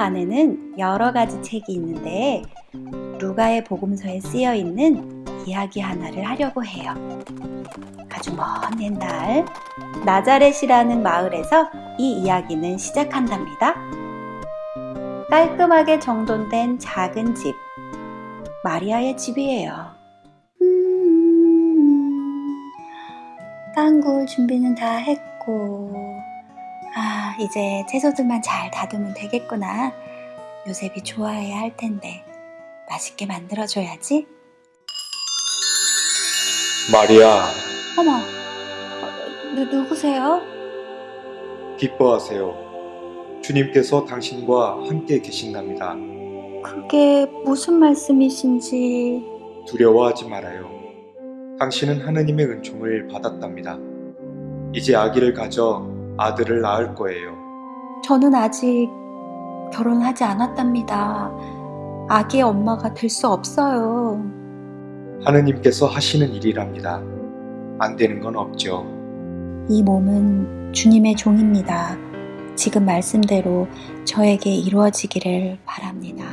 안에는 여러 가지 책이 있는데 루가의 복음서에 쓰여 있는 이야기 하나를 하려고 해요. 아주 먼 옛날 나자렛이라는 마을에서 이 이야기는 시작한답니다. 깔끔하게 정돈된 작은 집, 마리아의 집이에요. 음, 빵 구울 준비는 다 했고, 아, 이제 채소들만 잘 다듬으면 되겠구나. 요셉이 좋아해야 할 텐데, 맛있게 만들어줘야지. 마리아, 어머, 어, 누, 누구세요? 기뻐하세요. 주님께서 당신과 함께 계신답니다. 그게 무슨 말씀이신지. 두려워하지 말아요. 당신은 하느님의 은총을 받았답니다. 이제 아기를 가져 아들을 낳을 거예요. 저는 아직 결혼하지 않았답니다. 아기의 엄마가 될 수 없어요. 하느님께서 하시는 일이랍니다. 안 되는 건 없죠. 이 몸은 주님의 종입니다. 지금 말씀대로 저에게 이루어지기를 바랍니다.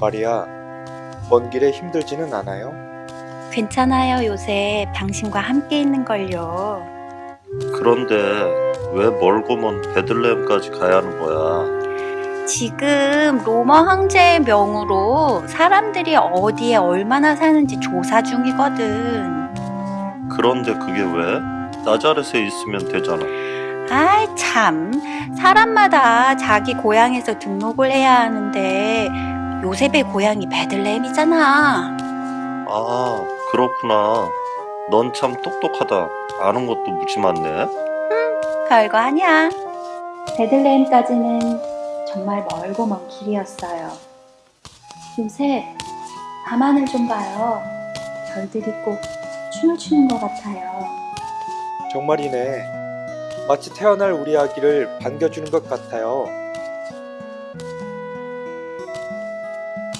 마리아, 먼 길에 힘들지는 않아요? 괜찮아요, 요새 당신과 함께 있는 걸요. 그런데 왜 멀고 먼 베들레헴까지 가야 하는 거야? 지금 로마 황제의 명으로 사람들이 어디에 얼마나 사는지 조사 중이거든. 그런데 그게 왜? 나자렛에 있으면 되잖아. 아이 참 사람마다 자기 고향에서 등록을 해야 하는데 요셉의 고향이 베들레헴이잖아. 아, 그렇구나. 넌 참 똑똑하다. 아는 것도 무지 많네. 별거 아니야. 베들레헴까지는 정말 멀고 먼 길이었어요. 요새 밤하늘 좀 봐요. 별들이 꼭 춤을 추는 것 같아요. 정말이네. 마치 태어날 우리 아기를 반겨주는 것 같아요.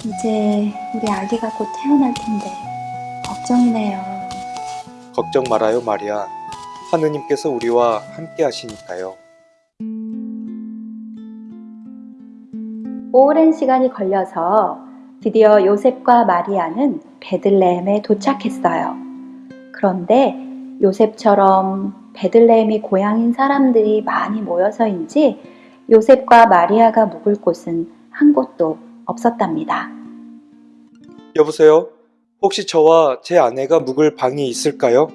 이제 우리 아기가 곧 태어날 텐데 걱정이네요. 걱정 말아요, 마리아. 하느님께서 우리와 함께 하시니까요. 오랜 시간이 걸려서 드디어 요셉과 마리아는 베들레헴에 도착했어요. 그런데 요셉처럼 베들레헴이 고향인 사람들이 많이 모여서인지 요셉과 마리아가 묵을 곳은 한 곳도 없었답니다. 여보세요? 혹시 저와 제 아내가 묵을 방이 있을까요?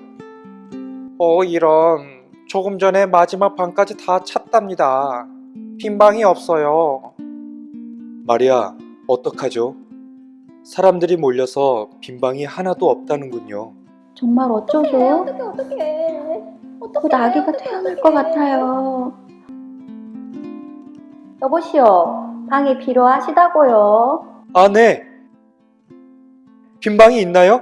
어, 이런. 조금 전에 마지막 방까지 다 찼답니다. 빈 방이 없어요. 마리아, 어떡하죠? 사람들이 몰려서 빈 방이 하나도 없다는군요. 정말 어쩌죠? 어떡해, 어떡해. 곧 아기가 태어날 것 같아요. 여보시오, 방이 필요하시다고요. 아, 네. 빈 방이 있나요?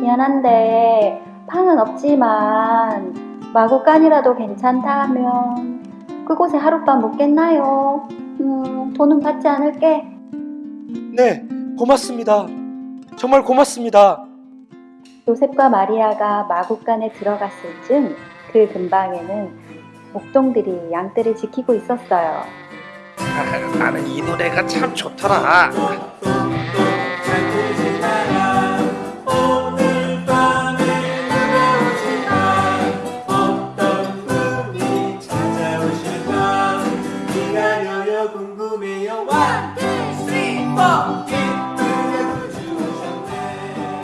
미안한데 방은 없지만 마구간이라도 괜찮다 하면 그곳에 하룻밤 묵겠나요? 음, 돈은 받지 않을게. 네, 고맙습니다. 정말 고맙습니다. 요셉과 마리아가 마구간에 들어갔을 즈음 그 근방에는 목동들이 양떼를 지키고 있었어요. 나는 이 노래가 참 좋더라.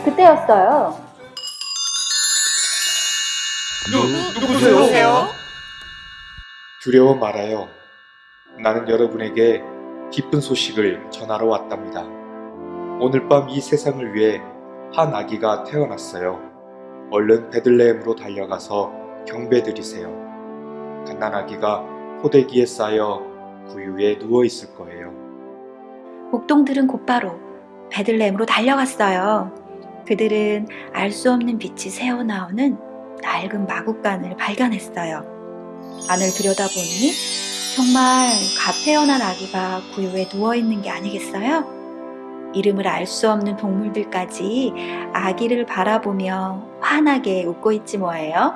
그때였어요. 누, 누구세요? 두려워 말아요. 나는 여러분에게 기쁜 소식을 전하러 왔답니다. 오늘 밤 이 세상을 위해 한 아기가 태어났어요. 얼른 베들레헴으로 달려가서 경배드리세요. 갓난 아기가 포대기에 쌓여 구유에 누워 있을 거예요. 목동들은 곧바로 베들레헴으로 달려갔어요. 그들은 알 수 없는 빛이 새어나오는 낡은 마구간을 발견했어요. 안을 들여다보니 정말 갓 태어난 아기가 구유에 누워 있는 게 아니겠어요? 이름을 알 수 없는 동물들까지 아기를 바라보며 환하게 웃고 있지 뭐예요?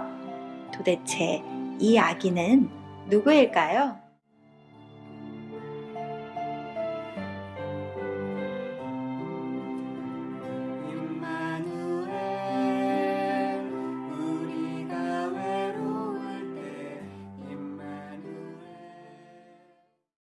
도대체 이 아기는 누구일까요?